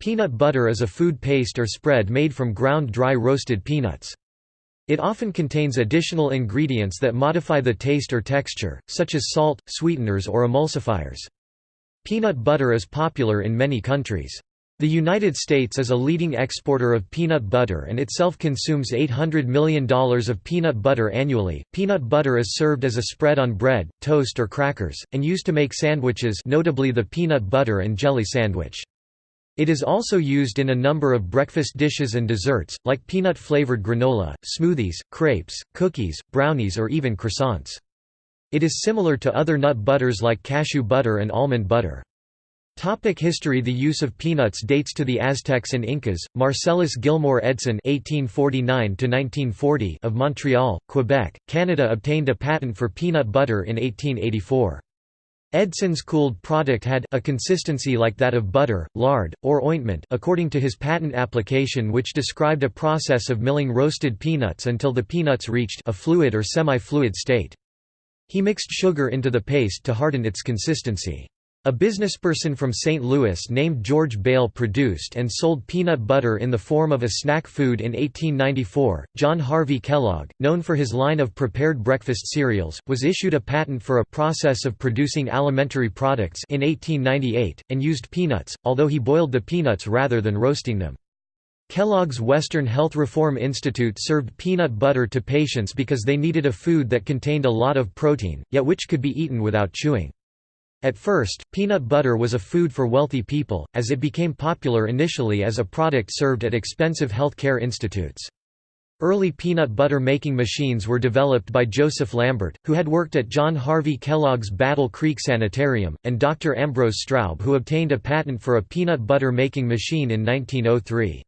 Peanut butter is a food paste or spread made from ground dry roasted peanuts. It often contains additional ingredients that modify the taste or texture, such as salt, sweeteners or emulsifiers. Peanut butter is popular in many countries. The United States is a leading exporter of peanut butter and itself consumes $800 million of peanut butter annually. Peanut butter is served as a spread on bread, toast or crackers, and used to make sandwiches notably the peanut butter and jelly sandwich. It is also used in a number of breakfast dishes and desserts, like peanut-flavored granola, smoothies, crepes, cookies, brownies or even croissants. It is similar to other nut butters like cashew butter and almond butter. Topic history The use of peanuts dates to the Aztecs and Incas. Marcellus Gilmore Edson (1849–1940) of Montreal, Quebec, Canada obtained a patent for peanut butter in 1884. Edson's cooled product had a consistency like that of butter, lard, or ointment according to his patent application which described a process of milling roasted peanuts until the peanuts reached a fluid or semi-fluid state. He mixed sugar into the paste to harden its consistency. A businessperson from St. Louis named George Bayle produced and sold peanut butter in the form of a snack food in 1894. John Harvey Kellogg, known for his line of prepared breakfast cereals, was issued a patent for a process of producing alimentary products in 1898, and used peanuts, although he boiled the peanuts rather than roasting them. Kellogg's Western Health Reform Institute served peanut butter to patients because they needed a food that contained a lot of protein, yet which could be eaten without chewing. At first, peanut butter was a food for wealthy people, as it became popular initially as a product served at expensive health care institutes. Early peanut butter making machines were developed by Joseph Lambert, who had worked at John Harvey Kellogg's Battle Creek Sanitarium, and Dr. Ambrose Straub who obtained a patent for a peanut butter making machine in 1903.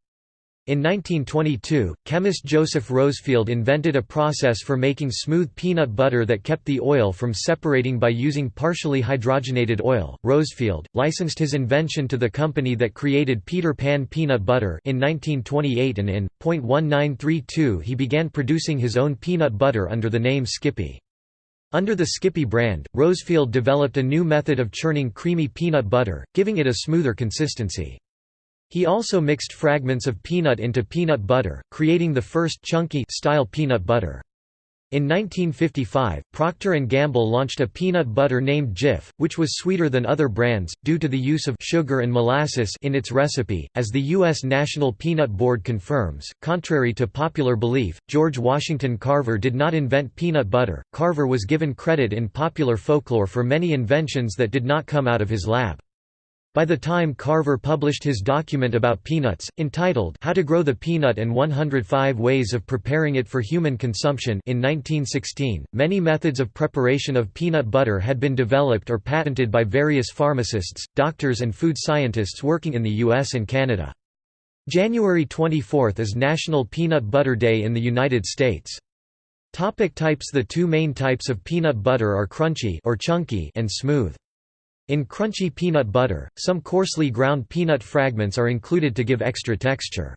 In 1922, chemist Joseph Rosefield invented a process for making smooth peanut butter that kept the oil from separating by using partially hydrogenated oil. Rosefield licensed his invention to the company that created Peter Pan peanut butter in 1928 and in .1932 he began producing his own peanut butter under the name Skippy. Under the Skippy brand, Rosefield developed a new method of churning creamy peanut butter, giving it a smoother consistency. He also mixed fragments of peanut into peanut butter, creating the first chunky style peanut butter. In 1955, Procter & Gamble launched a peanut butter named Jif, which was sweeter than other brands, due to the use of sugar and molasses in its recipe. As the U.S. National Peanut Board confirms, contrary to popular belief, George Washington Carver did not invent peanut butter. Carver was given credit in popular folklore for many inventions that did not come out of his lab. By the time Carver published his document about peanuts, entitled How to Grow the Peanut and 105 Ways of Preparing It for Human Consumption in 1916, many methods of preparation of peanut butter had been developed or patented by various pharmacists, doctors and food scientists working in the US and Canada. January 24 is National Peanut Butter Day in the United States. Topic types The two main types of peanut butter are crunchy or chunky and smooth. In crunchy peanut butter, some coarsely ground peanut fragments are included to give extra texture.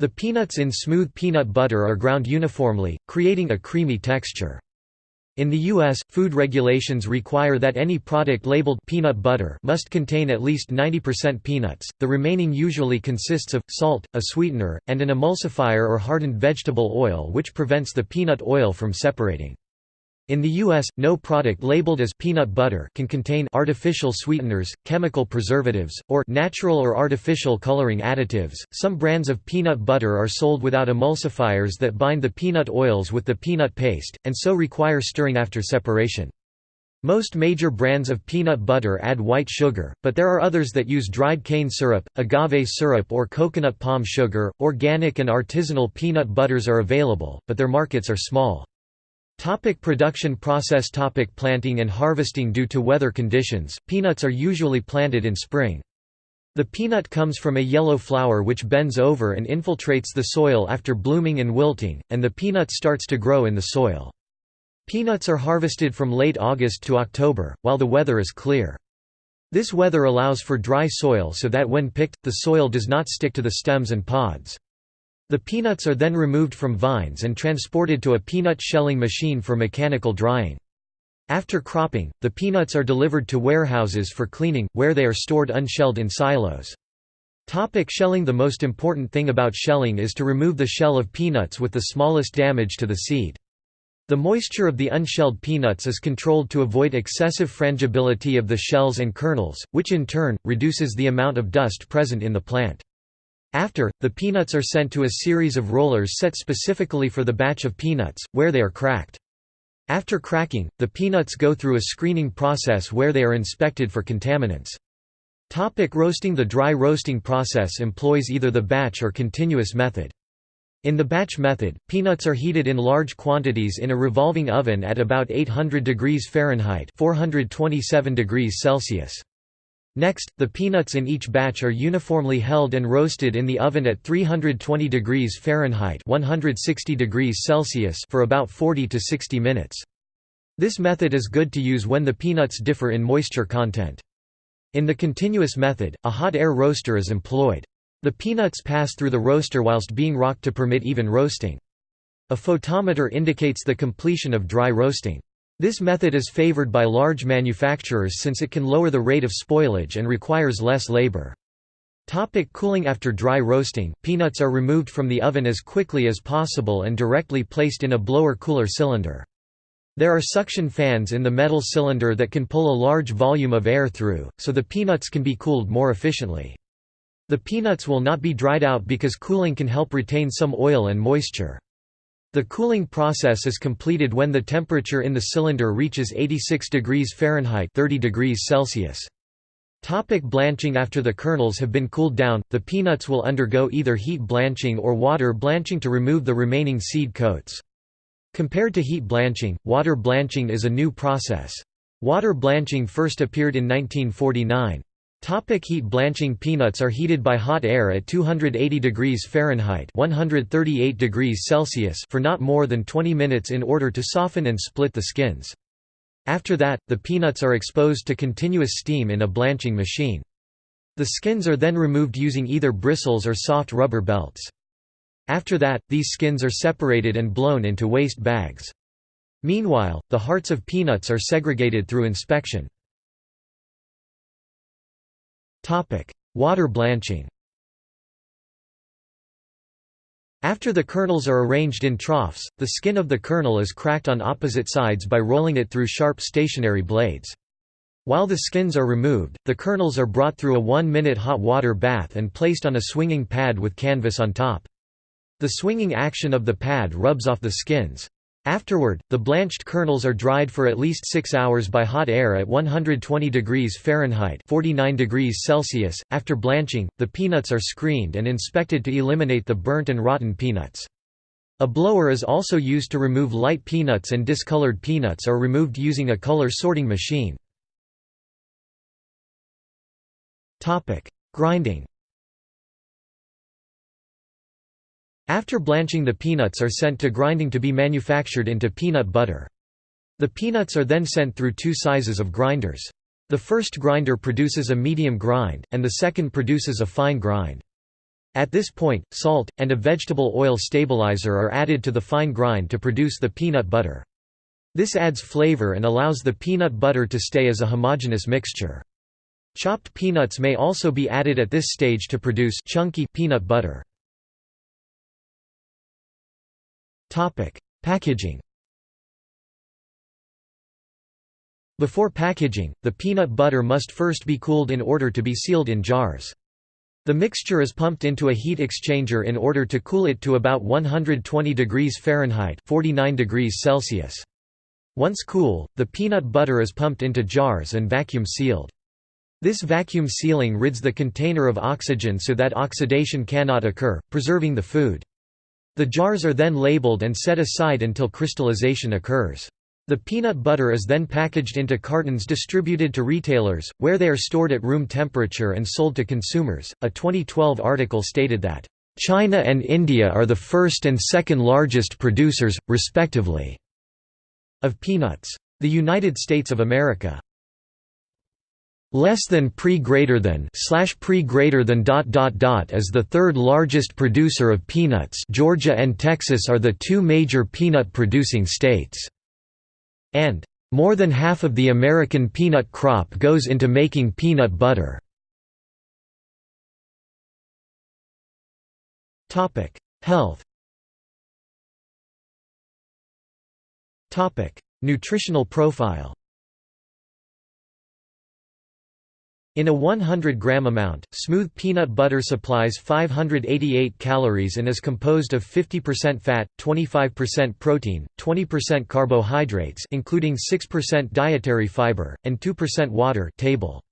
The peanuts in smooth peanut butter are ground uniformly, creating a creamy texture. In the U.S., food regulations require that any product labeled peanut butter must contain at least 90% peanuts, the remaining usually consists of, salt, a sweetener, and an emulsifier or hardened vegetable oil which prevents the peanut oil from separating. In the U.S., no product labeled as peanut butter can contain artificial sweeteners, chemical preservatives, or natural or artificial coloring additives. Some brands of peanut butter are sold without emulsifiers that bind the peanut oils with the peanut paste, and so require stirring after separation. Most major brands of peanut butter add white sugar, but there are others that use dried cane syrup, agave syrup, or coconut palm sugar. Organic and artisanal peanut butters are available, but their markets are small. Topic production process Topic Planting and harvesting Due to weather conditions, peanuts are usually planted in spring. The peanut comes from a yellow flower which bends over and infiltrates the soil after blooming and wilting, and the peanut starts to grow in the soil. Peanuts are harvested from late August to October, while the weather is clear. This weather allows for dry soil so that when picked, the soil does not stick to the stems and pods. The peanuts are then removed from vines and transported to a peanut shelling machine for mechanical drying. After cropping, the peanuts are delivered to warehouses for cleaning, where they are stored unshelled in silos. Topic shelling The most important thing about shelling is to remove the shell of peanuts with the smallest damage to the seed. The moisture of the unshelled peanuts is controlled to avoid excessive frangibility of the shells and kernels, which in turn, reduces the amount of dust present in the plant. After, the peanuts are sent to a series of rollers set specifically for the batch of peanuts, where they are cracked. After cracking, the peanuts go through a screening process where they are inspected for contaminants. Topic roasting The dry roasting process employs either the batch or continuous method. In the batch method, peanuts are heated in large quantities in a revolving oven at about 800 degrees Fahrenheit 427 degrees Celsius. Next, the peanuts in each batch are uniformly held and roasted in the oven at 320 degrees Fahrenheit 160 degrees Celsius for about 40 to 60 minutes. This method is good to use when the peanuts differ in moisture content. In the continuous method, a hot air roaster is employed. The peanuts pass through the roaster whilst being rocked to permit even roasting. A photometer indicates the completion of dry roasting. This method is favored by large manufacturers since it can lower the rate of spoilage and requires less labor. Topic cooling After dry roasting, peanuts are removed from the oven as quickly as possible and directly placed in a blower-cooler cylinder. There are suction fans in the metal cylinder that can pull a large volume of air through, so the peanuts can be cooled more efficiently. The peanuts will not be dried out because cooling can help retain some oil and moisture. The cooling process is completed when the temperature in the cylinder reaches 86 degrees Fahrenheit 30 degrees Celsius. Topic blanching After the kernels have been cooled down, the peanuts will undergo either heat blanching or water blanching to remove the remaining seed coats. Compared to heat blanching, water blanching is a new process. Water blanching first appeared in 1949. Topic heat blanching Peanuts are heated by hot air at 280 degrees Fahrenheit 138 degrees Celsius for not more than 20 minutes in order to soften and split the skins. After that, the peanuts are exposed to continuous steam in a blanching machine. The skins are then removed using either bristles or soft rubber belts. After that, these skins are separated and blown into waste bags. Meanwhile, the hearts of peanuts are segregated through inspection. Water blanching After the kernels are arranged in troughs, the skin of the kernel is cracked on opposite sides by rolling it through sharp stationary blades. While the skins are removed, the kernels are brought through a one-minute hot water bath and placed on a swinging pad with canvas on top. The swinging action of the pad rubs off the skins. Afterward, the blanched kernels are dried for at least 6 hours by hot air at 120 degrees Fahrenheit 49 degrees Celsius. After blanching, the peanuts are screened and inspected to eliminate the burnt and rotten peanuts. A blower is also used to remove light peanuts and discolored peanuts are removed using a color sorting machine. Grinding After blanching the peanuts are sent to grinding to be manufactured into peanut butter. The peanuts are then sent through two sizes of grinders. The first grinder produces a medium grind, and the second produces a fine grind. At this point, salt, and a vegetable oil stabilizer are added to the fine grind to produce the peanut butter. This adds flavor and allows the peanut butter to stay as a homogeneous mixture. Chopped peanuts may also be added at this stage to produce chunky peanut butter. Topic: Packaging. Before packaging, the peanut butter must first be cooled in order to be sealed in jars. The mixture is pumped into a heat exchanger in order to cool it to about 120 degrees Fahrenheit 49 degrees Celsius. Once cool, the peanut butter is pumped into jars and vacuum sealed. This vacuum sealing rids the container of oxygen so that oxidation cannot occur, preserving the food. The jars are then labeled and set aside until crystallization occurs. The peanut butter is then packaged into cartons distributed to retailers, where they are stored at room temperature and sold to consumers. A 2012 article stated that, China and India are the first and second largest producers, respectively, of peanuts. The United States of America less than pre greater than slash pre greater than dot dot dot as the third largest producer of peanuts. Georgia and Texas are the two major peanut producing states. And more than half of the American peanut crop goes into making peanut butter. Topic: Health. Topic: Nutritional profile In a 100-gram amount, smooth peanut butter supplies 588 calories and is composed of 50% fat, 25% protein, 20% carbohydrates including 6% dietary fiber, and 2% water table.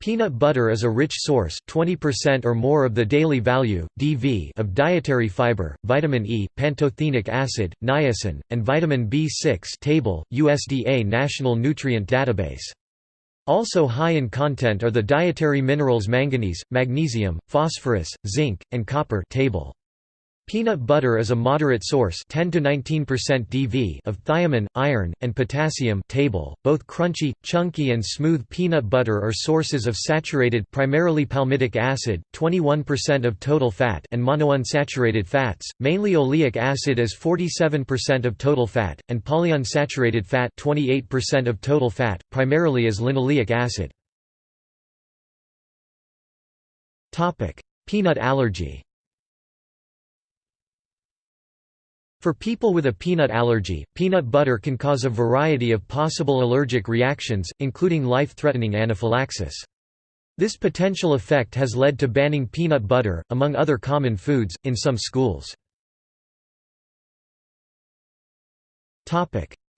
Peanut butter is a rich source 20% or more of the daily value, DV of dietary fiber, vitamin E, pantothenic acid, niacin, and vitamin B6 table, USDA National Nutrient Database. Also high in content are the dietary minerals manganese, magnesium, phosphorus, zinc, and copper table. Peanut butter is a moderate source 10 to 19% DV of thiamine, iron, and potassium table. Both crunchy, chunky and smooth peanut butter are sources of saturated primarily palmitic acid, 21% of total fat and monounsaturated fats, mainly oleic acid as 47% of total fat, and polyunsaturated fat 28% of total fat, primarily as linoleic acid. Peanut allergy For people with a peanut allergy, peanut butter can cause a variety of possible allergic reactions, including life-threatening anaphylaxis. This potential effect has led to banning peanut butter, among other common foods, in some schools.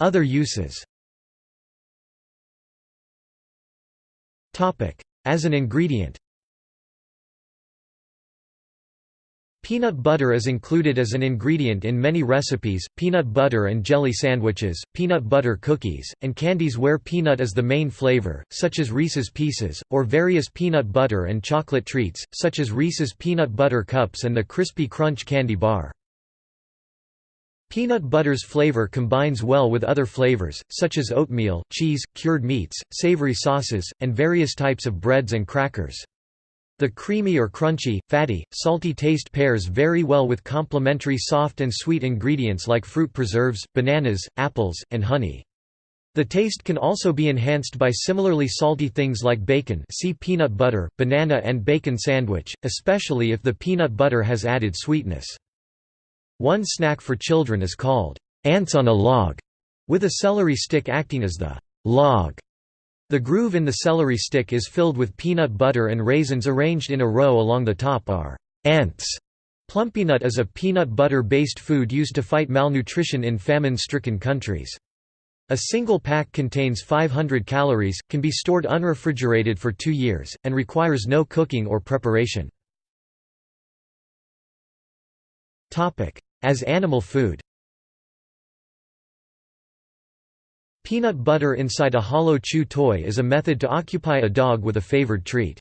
Other uses As an ingredient Peanut butter is included as an ingredient in many recipes, peanut butter and jelly sandwiches, peanut butter cookies, and candies where peanut is the main flavor, such as Reese's Pieces, or various peanut butter and chocolate treats, such as Reese's Peanut Butter Cups and the Crispy Crunch candy bar. Peanut butter's flavor combines well with other flavors, such as oatmeal, cheese, cured meats, savory sauces, and various types of breads and crackers. The creamy or crunchy, fatty, salty taste pairs very well with complementary soft and sweet ingredients like fruit preserves, bananas, apples, and honey. The taste can also be enhanced by similarly salty things like bacon see peanut butter, banana and bacon sandwich, especially if the peanut butter has added sweetness. One snack for children is called, ants on a log, with a celery stick acting as the log the groove in the celery stick is filled with peanut butter and raisins arranged in a row along the top are ants. Plumpy'Nut is a peanut butter-based food used to fight malnutrition in famine-stricken countries. A single pack contains 500 calories, can be stored unrefrigerated for two years, and requires no cooking or preparation. As animal food Peanut butter inside a hollow chew toy is a method to occupy a dog with a favored treat.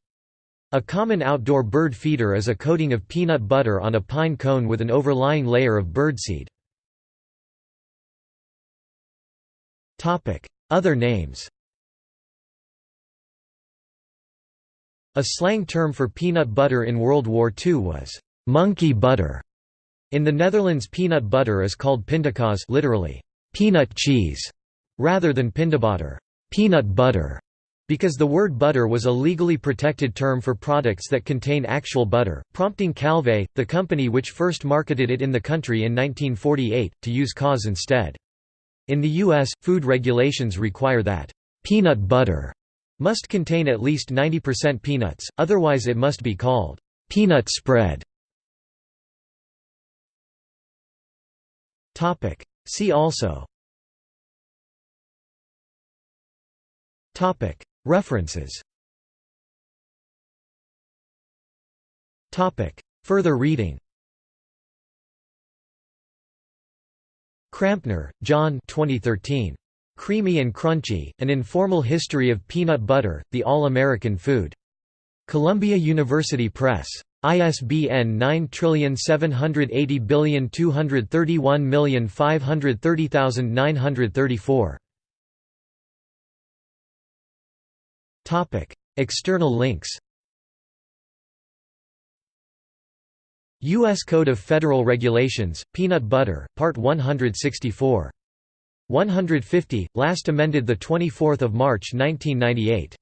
A common outdoor bird feeder is a coating of peanut butter on a pine cone with an overlying layer of birdseed. Other names A slang term for peanut butter in World War II was «monkey butter». In the Netherlands peanut butter is called pindakaas literally, peanut cheese rather than pindabutter peanut butter", because the word butter was a legally protected term for products that contain actual butter, prompting Calvé, the company which first marketed it in the country in 1948, to use cause instead. In the U.S., food regulations require that peanut butter must contain at least 90% peanuts, otherwise it must be called peanut spread. See also References Further reading Krampner, John 2013. Creamy and Crunchy, An Informal History of Peanut Butter, the All-American Food. Columbia University Press. ISBN 9780231530934. External links U.S. Code of Federal Regulations, Peanut Butter, Part 164. 150, last amended 24 March 1998.